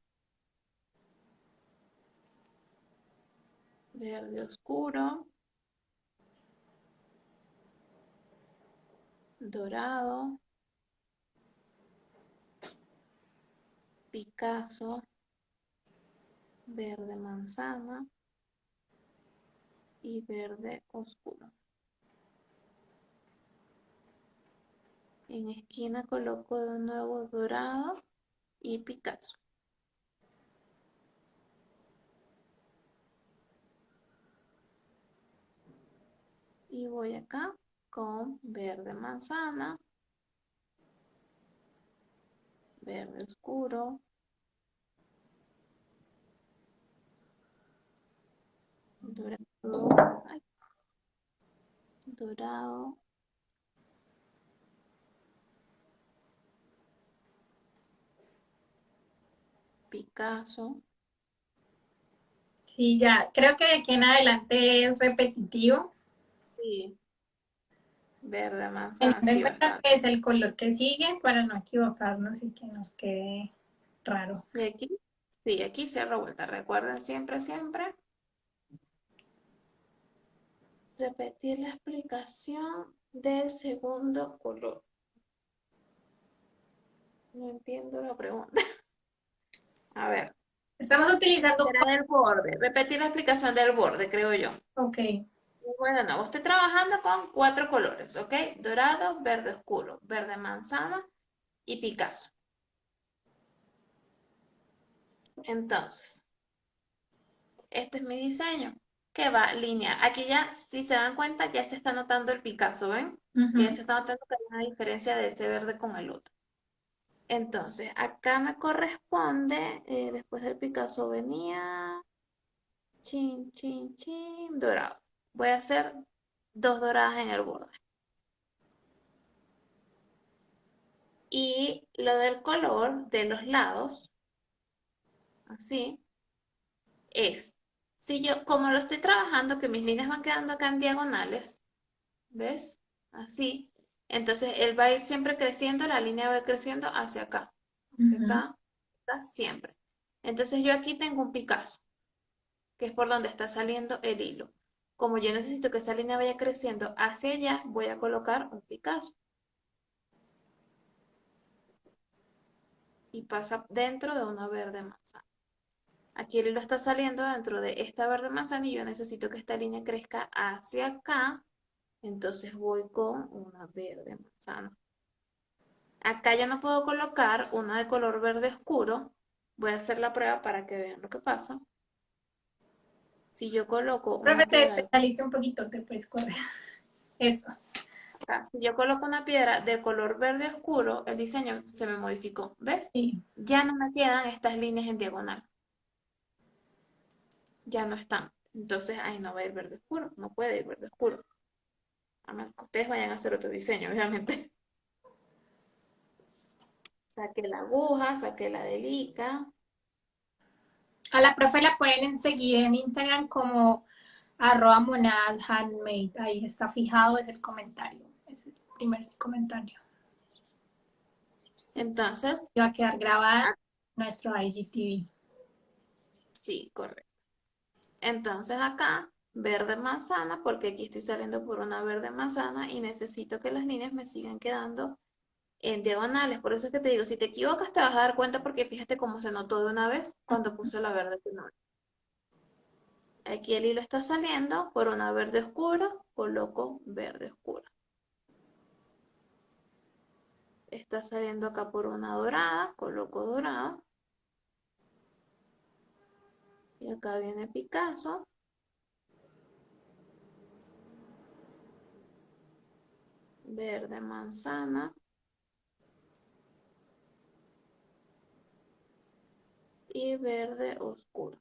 verde oscuro, dorado, Picasso, verde manzana y verde oscuro. En esquina coloco de nuevo dorado y Picasso. Y voy acá con verde manzana, verde oscuro, dorado, dorado Picasso. Sí, ya, creo que de aquí en adelante es repetitivo. Sí. Verde más. es el color que sigue para no equivocarnos y que nos quede raro. Y aquí, sí, aquí se vuelta. Recuerden siempre, siempre. Repetir la explicación del segundo color. No entiendo la pregunta. A ver. Estamos utilizando... el borde. Repetir la explicación del borde, creo yo. Ok. Bueno, no, estoy trabajando con cuatro colores, ¿ok? Dorado, verde oscuro, verde manzana y Picasso. Entonces, este es mi diseño, que va línea. Aquí ya, si se dan cuenta, ya se está notando el Picasso, ¿ven? Ya se está notando que hay una diferencia de ese verde con el otro. Entonces, acá me corresponde, eh, después del Picasso venía, chin, chin, chin, dorado. Voy a hacer dos doradas en el borde. Y lo del color de los lados, así, es, si yo, como lo estoy trabajando, que mis líneas van quedando acá en diagonales, ¿ves? Así, entonces, él va a ir siempre creciendo, la línea va a ir creciendo hacia acá, hacia acá, siempre. Entonces, yo aquí tengo un Picasso, que es por donde está saliendo el hilo. Como yo necesito que esa línea vaya creciendo hacia allá, voy a colocar un Picasso. Y pasa dentro de una verde manzana. Aquí el hilo está saliendo dentro de esta verde manzana y yo necesito que esta línea crezca hacia acá entonces voy con una verde manzana. Acá yo no puedo colocar una de color verde oscuro. Voy a hacer la prueba para que vean lo que pasa. Si yo coloco una Profe, te, piedra, te un poquito, te puedes correr. Eso. acá, si yo coloco una piedra de color verde oscuro, el diseño se me modificó. ¿Ves? Sí. Ya no me quedan estas líneas en diagonal. Ya no están. Entonces ahí no va a ir verde oscuro. No puede ir verde oscuro. A menos que ustedes vayan a hacer otro diseño, obviamente. Saqué la aguja, saqué la delica. A la profe la pueden seguir en Instagram como arroba monad handmade. Ahí está fijado, es el comentario. Es el primer comentario. Entonces, Y va a quedar grabada nuestro IGTV. sí, correcto. Entonces acá, verde manzana, porque aquí estoy saliendo por una verde manzana y necesito que las líneas me sigan quedando en diagonales. Por eso es que te digo, si te equivocas te vas a dar cuenta porque fíjate cómo se notó de una vez cuando puse la verde primero. Aquí el hilo está saliendo por una verde oscura, coloco verde oscura. Está saliendo acá por una dorada, coloco dorada. Y acá viene Picasso. Verde manzana. Y verde oscuro.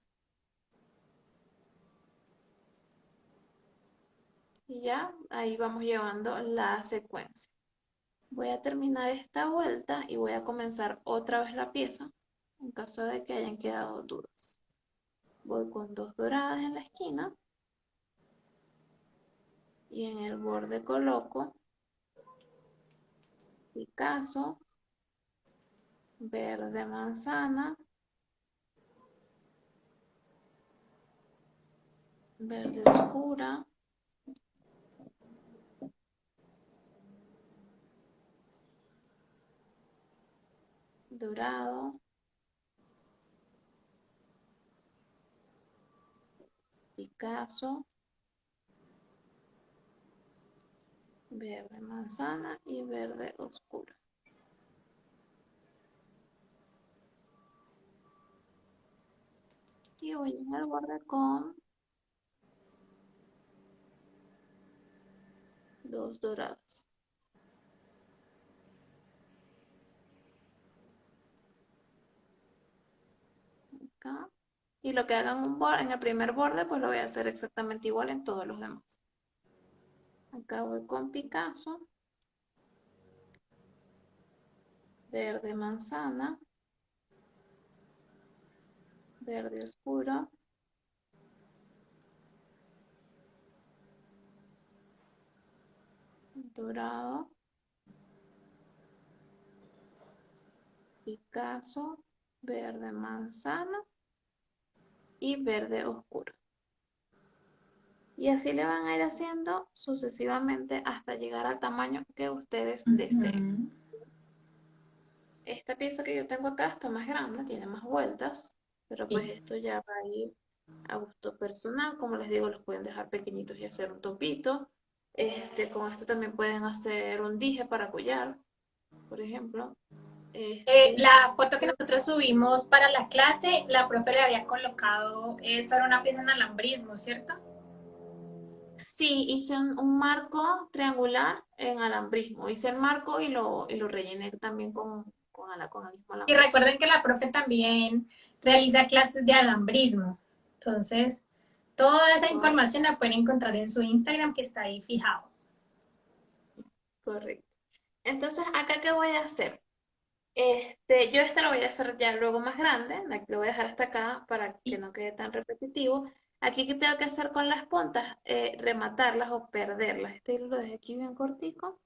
Y ya ahí vamos llevando la secuencia. Voy a terminar esta vuelta y voy a comenzar otra vez la pieza en caso de que hayan quedado dudas. Voy con dos doradas en la esquina y en el borde coloco Picasso, verde manzana, verde oscura, dorado, Picasso, verde manzana y verde oscuro. Y voy en el borde con dos dorados. Acá. Y lo que hagan un borde, en el primer borde, pues lo voy a hacer exactamente igual en todos los demás. Acá voy con Picasso. Verde manzana. Verde oscuro. Dorado. Picasso. Verde manzana. Y verde oscuro. Y así le van a ir haciendo sucesivamente hasta llegar al tamaño que ustedes deseen. Esta pieza que yo tengo acá está más grande, tiene más vueltas, pero pues esto ya va a ir a gusto personal. Como les digo, los pueden dejar pequeñitos y hacer un topito. Este, con esto también pueden hacer un dije para collar, por ejemplo. Eh, Este, la foto que nosotros subimos para la clase, la profe le había colocado, eso era una pieza en alambrismo, ¿cierto? Sí, hice un, un marco triangular en alambrismo. Hice el marco y lo, y lo rellené también con, con, ala- con el mismo Y alambrismo. recuerden que la profe también realiza clases de alambrismo. Entonces, toda esa información la pueden encontrar en su Instagram que está ahí fijado. Correcto. Entonces, ¿acá qué voy a hacer? Este, yo este lo voy a hacer ya luego más grande, lo voy a dejar hasta acá para que no quede tan repetitivo. Aquí, ¿qué tengo que hacer con las puntas? Eh, rematarlas o perderlas. Este hilo lo dejé aquí bien cortico,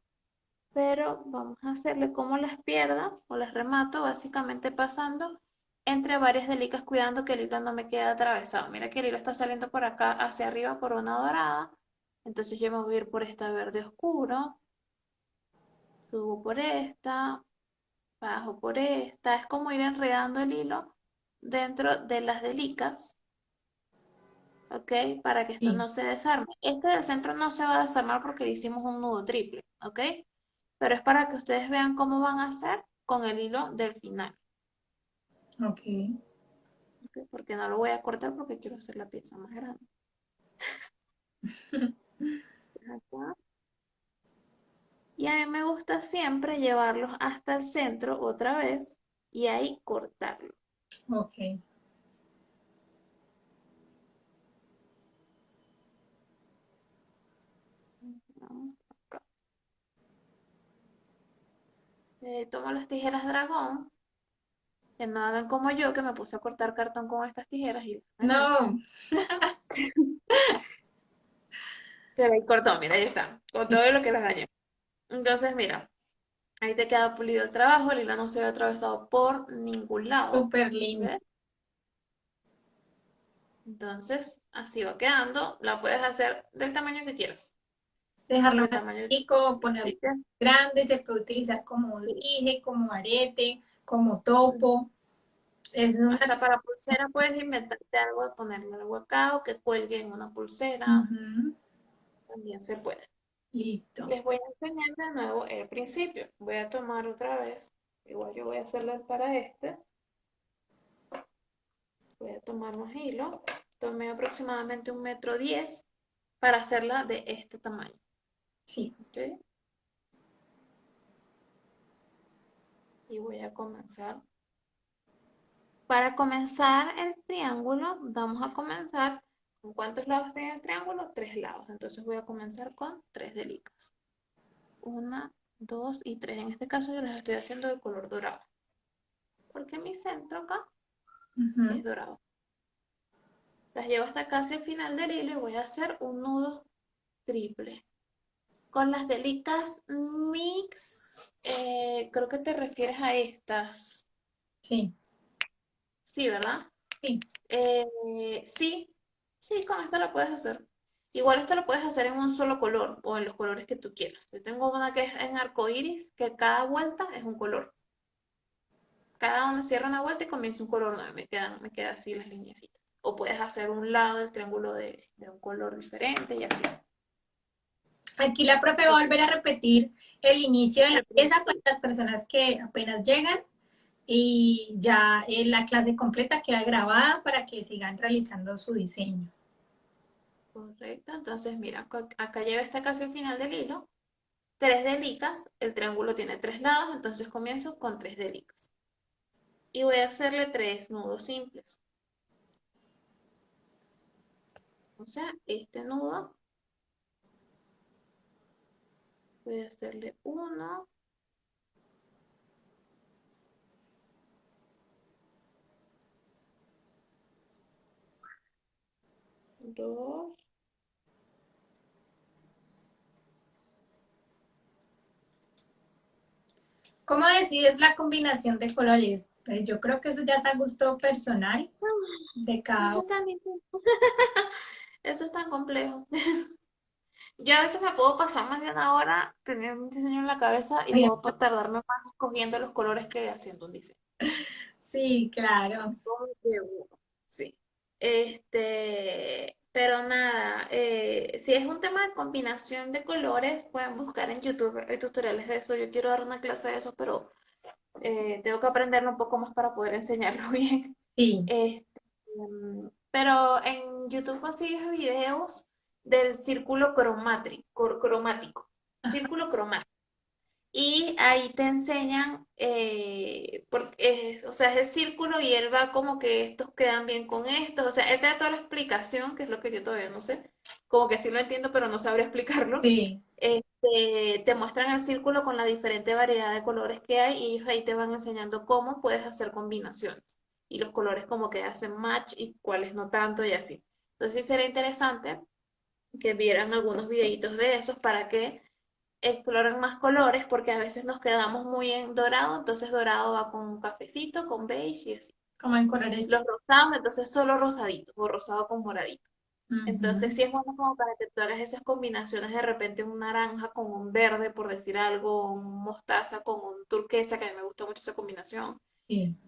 pero vamos a hacerle como las pierda o las remato, básicamente pasando entre varias delicas, cuidando que el hilo no me quede atravesado. Mira que el hilo está saliendo por acá hacia arriba por una dorada, entonces yo me voy a ir por esta verde oscuro, subo por esta, bajo por esta, es como ir enredando el hilo dentro de las delicas, ¿ok? Para que esto Sí. no se desarme. Este del centro no se va a desarmar porque le hicimos un nudo triple, ¿ok? pero es para que ustedes vean cómo van a hacer con el hilo del final. Ok. ¿ok? Porque no lo voy a cortar porque quiero hacer la pieza más grande. Acá. Y a mí me gusta siempre llevarlos hasta el centro otra vez y ahí cortarlo. Ok. Acá. Eh, tomo las tijeras dragón. Que no hagan como yo, que me puse a cortar cartón con estas tijeras y... No. Pero ahí cortó, mira, ahí está. Con todo lo que les dañé. Entonces, mira. Ahí te queda pulido el trabajo, el hilo no se ve atravesado por ningún lado. Súper lindo. ¿ves? Entonces, así va quedando. La puedes hacer del tamaño que quieras. Dejarlo Del tamaño chico, ponerlo que, grande, se puede utilizar como Sí. dije, como arete, como topo. Es una... hasta para pulsera puedes inventarte algo, ponerle algo acá o que cuelgue en una pulsera. También se puede. Listo. Les voy a enseñar de nuevo el principio. Voy a tomar otra vez. Igual yo voy a hacerlo para este. Voy a tomar más hilo. Tomé aproximadamente un metro diez para hacerla de este tamaño. Sí. ¿ok? Y voy a comenzar. Para comenzar el triángulo, vamos a comenzar ¿Con cuántos lados tiene el triángulo? Tres lados. Entonces voy a comenzar con tres delicas. Una, dos y tres. En este caso yo las estoy haciendo de color dorado. Porque mi centro acá es dorado. Las llevo hasta casi el final del hilo y voy a hacer un nudo triple. Con las delicas mix, eh, creo que te refieres a estas. Sí. Sí, ¿verdad? Sí. Eh, sí, sí, con esta la puedes hacer. Igual esto lo puedes hacer en un solo color o en los colores que tú quieras. Yo tengo una que es en arco iris, que cada vuelta es un color. Cada una cierra una vuelta y comienza un color nuevo. Me quedan, me queda así las lineecitas. O puedes hacer un lado del triángulo de, de un color diferente y así. Aquí la profe va a volver a repetir el inicio de la pieza para las personas que apenas llegan y ya eh, la clase completa queda grabada para que sigan realizando su diseño. Correcto, entonces mira, acá lleva hasta casi el final del hilo. Tres delicas, el triángulo tiene tres lados, entonces comienzo con tres delicas. Y voy a hacerle tres nudos simples. O sea, este nudo, voy a hacerle uno, dos, ¿Cómo decides la combinación de colores? Pues yo creo que eso ya es a gusto personal de cada Eso. Eso es tan complejo. Yo a veces me puedo pasar más de una hora teniendo un diseño en la cabeza y puedo tardarme más escogiendo los colores que haciendo un diseño. Sí, claro. Sí. Este, pero nada, eh, si es un tema de combinación de colores, pueden buscar en YouTube, hay tutoriales de eso. Yo quiero dar una clase de eso, pero eh, tengo que aprenderlo un poco más para poder enseñarlo bien. Sí. Este, mm, pero en YouTube consigues videos del círculo cromático, círculo cromático. Y ahí te enseñan, eh, porque es- o sea, es el círculo y él va como que estos quedan bien con estos. O sea, él te da toda la explicación, que es lo que yo todavía no sé. Como que sí lo entiendo, pero no sabría explicarlo. Sí. Este, te muestran el círculo con la diferente variedad de colores que hay y ellos ahí te van enseñando cómo puedes hacer combinaciones y los colores como que hacen match y cuáles no tanto y así. Entonces sí sería interesante que vieran algunos videitos de esos para que exploren más colores porque a veces nos quedamos muy en dorado, entonces dorado va con cafecito, con beige y así. Como en colores. Los rosados, entonces solo rosadito o rosado con moradito. Ujú. Entonces sí es bueno como para que tú hagas esas combinaciones de repente un naranja con un verde, por decir algo, un mostaza con un turquesa, que a mí me gusta mucho esa combinación.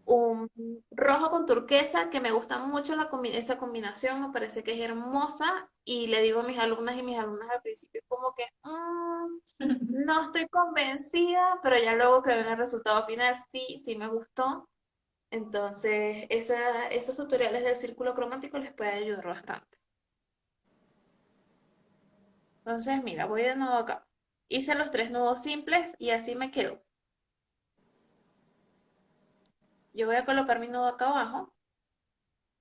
Un rojo con turquesa, que me gusta mucho la esa combinación, me parece que es hermosa, y le digo a mis alumnas y mis alumnas al principio como que mm, no estoy convencida, pero ya luego que ven el resultado final, sí, sí me gustó. Entonces, esos tutoriales del círculo cromático les puede ayudar bastante. Entonces, mira, voy de nuevo acá. Hice los tres nudos simples y así me quedo. Yo voy a colocar mi nudo acá abajo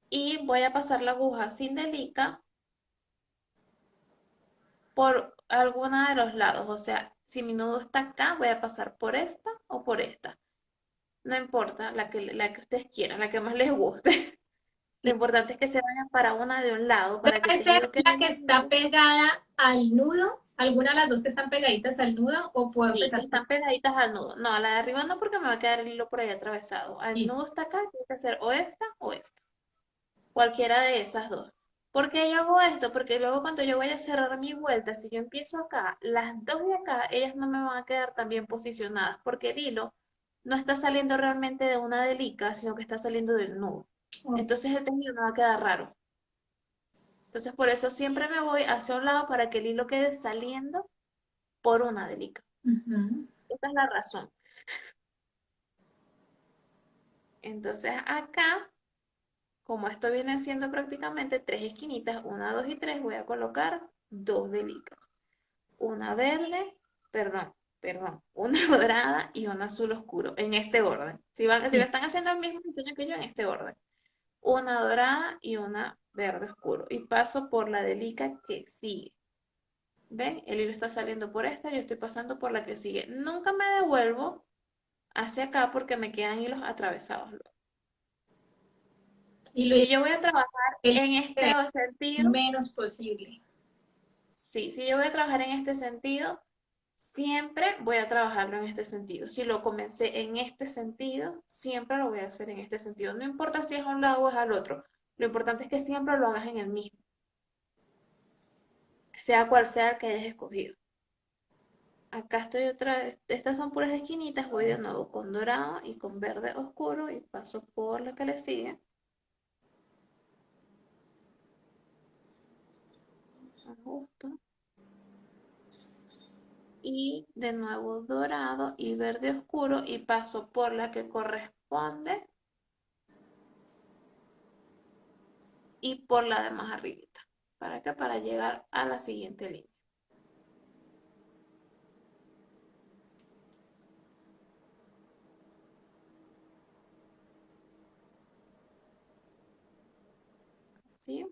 y voy a pasar la aguja sin delica por alguna de los lados. O sea, si mi nudo está acá, voy a pasar por esta o por esta. No importa, la que, la que ustedes quieran, la que más les guste. Lo importante es que se vayan para una de un lado. Para que ser la que está pegada al nudo ¿Alguna de las dos que están pegaditas al nudo o puedo sí, están pegaditas al nudo. No, la de arriba no porque me va a quedar el hilo por ahí atravesado. El nudo está acá, tiene que ser o esta o esta. Cualquiera de esas dos. ¿Por qué yo hago esto? Porque luego cuando yo voy a cerrar mi vuelta, si yo empiezo acá, las dos de acá, ellas no me van a quedar tan bien posicionadas porque el hilo no está saliendo realmente de una delica, sino que está saliendo del nudo. Entonces el tejido me va a quedar raro. Entonces por eso siempre me voy hacia un lado para que el hilo quede saliendo por una delica. Esa es la razón. Entonces acá, como esto viene siendo prácticamente tres esquinitas, una, dos y tres, voy a colocar dos delicas. Una verde, perdón, perdón, una dorada y una azul oscuro, en este orden. Si, van, si lo están haciendo el mismo diseño que yo, en este orden. Una dorada y una verde oscuro y paso por la delica que sigue. ¿Ven? El hilo está saliendo por esta, yo estoy pasando por la que sigue. Nunca me devuelvo hacia acá porque me quedan hilos atravesados. Y si yo voy a trabajar en este sentido... Menos posible. Sí, si yo voy a trabajar en este sentido, siempre voy a trabajarlo en este sentido. Si lo comencé en este sentido, siempre lo voy a hacer en este sentido. No importa si es a un lado o es al otro. Lo importante es que siempre lo hagas en el mismo, sea cual sea el que hayas escogido. Acá estoy otra vez, estas son puras esquinitas, voy de nuevo con dorado y con verde oscuro y paso por la que le sigue. Ajusto. Y de nuevo dorado y verde oscuro y paso por la que corresponde y por la de más arribita. ¿Para qué? Para llegar a la siguiente línea. ¿Sí?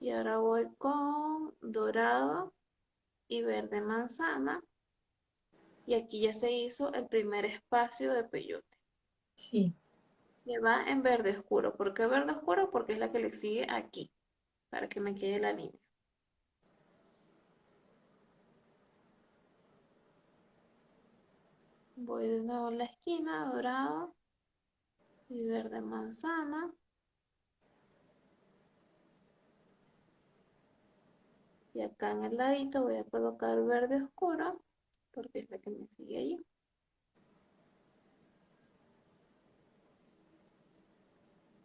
Y ahora voy con dorado y verde manzana. Y aquí ya se hizo el primer espacio de peyote. Sí que va en verde oscuro. ¿Por qué verde oscuro? Porque es la que le sigue aquí, para que me quede la línea. Voy de nuevo a la esquina, dorado y verde manzana. Y acá en el ladito voy a colocar verde oscuro, porque es la que me sigue allí.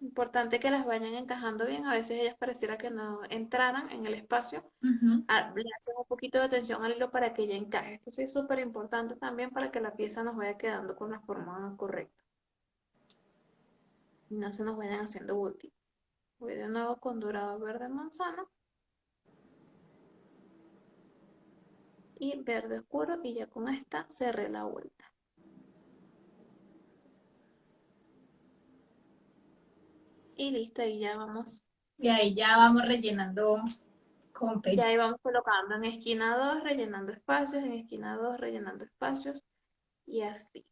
Importante que las vayan encajando bien. A veces ellas pareciera que no entraran en el espacio. Le hacen un poquito de atención al hilo para que ella encaje. Esto sí es súper importante también para que la pieza nos vaya quedando con la forma correcta. No se nos vayan haciendo útil. Voy de nuevo con dorado verde manzana. Y verde oscuro y ya con esta cerré la vuelta. Y listo, ahí ya vamos. Y ahí ya vamos rellenando con Y ahí vamos colocando en esquina 2, rellenando espacios, en esquina 2, rellenando espacios, y así.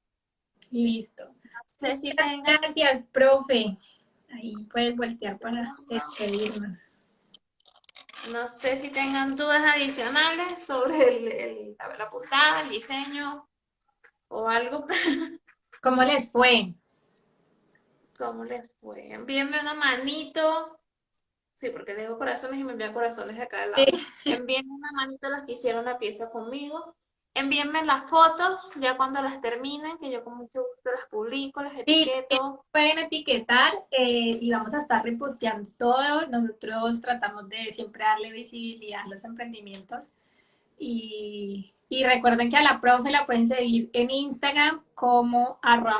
Listo. No sé si Gracias, profe. Ahí puedes voltear para despedirnos. No sé si tengan dudas adicionales sobre el, la portada, el diseño o algo. ¿Cómo les fue? ¿Cómo les fue? Envíenme una manito. Sí, porque le digo corazones y me envían corazones de acá al lado. Envíenme una manito a las que hicieron la pieza conmigo. Envíenme las fotos ya cuando las terminen, que yo con mucho gusto las publico, las etiqueto. pueden etiquetar eh, y vamos a estar reposteando todo. Nosotros tratamos de siempre darle visibilidad a los emprendimientos. Y, y recuerden que a la profe la pueden seguir en Instagram como arroba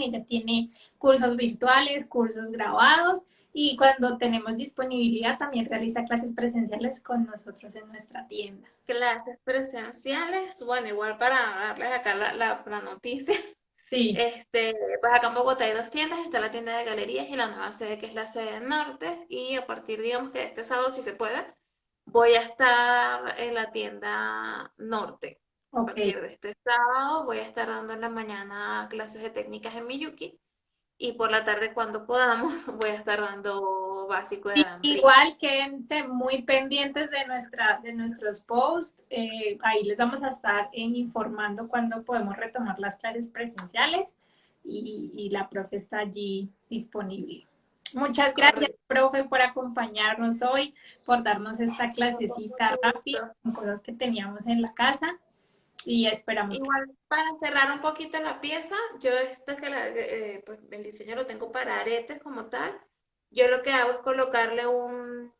Ella tiene cursos virtuales, cursos grabados y cuando tenemos disponibilidad también realiza clases presenciales con nosotros en nuestra tienda. Clases presenciales, bueno, igual para darles acá la, la, noticia. Sí. Este, pues acá en Bogotá hay dos tiendas, está la tienda de galerías y la nueva sede que es la sede norte y a partir, digamos que este sábado, si se puede, voy a estar en la tienda norte. A partir de este sábado voy a estar dando en la mañana clases de técnicas en Miyuki y por la tarde cuando podamos voy a estar dando básico de Igual quédense muy pendientes de, nuestra, de nuestros posts, eh, ahí les vamos a estar informando cuando podemos retomar las clases presenciales y, y la profe está allí disponible. Muchas gracias, profe, por acompañarnos hoy, por darnos esta clasecita rápida con cosas que teníamos en la casa y esperamos. Igual, para cerrar un poquito la pieza, yo esta que la, eh, pues, el diseño lo tengo para aretes como tal. Yo lo que hago es colocarle un,